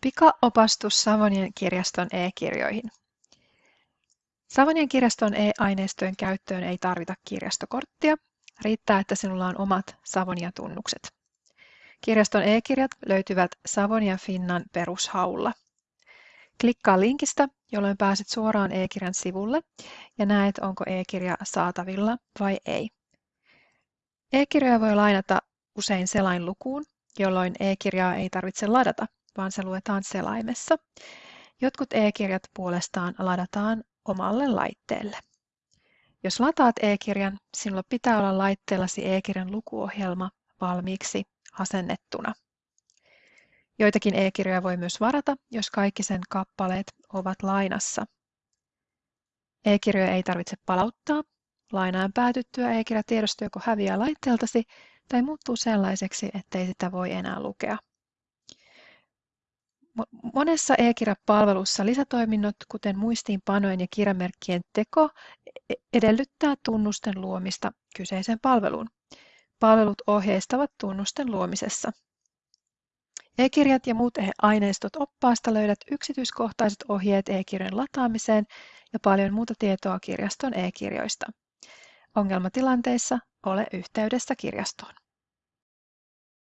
Pika-opastus Savonian kirjaston e-kirjoihin. Savonian kirjaston e-aineistojen käyttöön ei tarvita kirjastokorttia. Riittää, että sinulla on omat Savonia-tunnukset. Kirjaston e-kirjat löytyvät Savonia Finnan perushaulla. Klikkaa linkistä, jolloin pääset suoraan e-kirjan sivulle ja näet, onko e-kirja saatavilla vai ei. E-kirjoja voi lainata usein selainlukuun, jolloin e-kirjaa ei tarvitse ladata vaan se luetaan selaimessa. Jotkut e-kirjat puolestaan ladataan omalle laitteelle. Jos lataat e-kirjan, sinulla pitää olla laitteellasi e-kirjan lukuohjelma valmiiksi asennettuna. Joitakin e-kirjoja voi myös varata, jos kaikki sen kappaleet ovat lainassa. E-kirjoja ei tarvitse palauttaa. Lainaan päätyttyä e-kirja tiedosto joko häviää laitteeltasi tai muuttuu sellaiseksi, ettei sitä voi enää lukea. Monessa e-kirjapalvelussa lisätoiminnot, kuten muistiinpanojen ja kirjamerkkien teko, e-, edellyttää tunnusten luomista kyseiseen palveluun. Palvelut ohjeistavat tunnusten luomisessa. E-kirjat ja muut aineistot oppaasta löydät yksityiskohtaiset ohjeet e-kirjojen lataamiseen ja paljon muuta tietoa kirjaston e-kirjoista. Ongelmatilanteissa ole yhteydessä kirjastoon.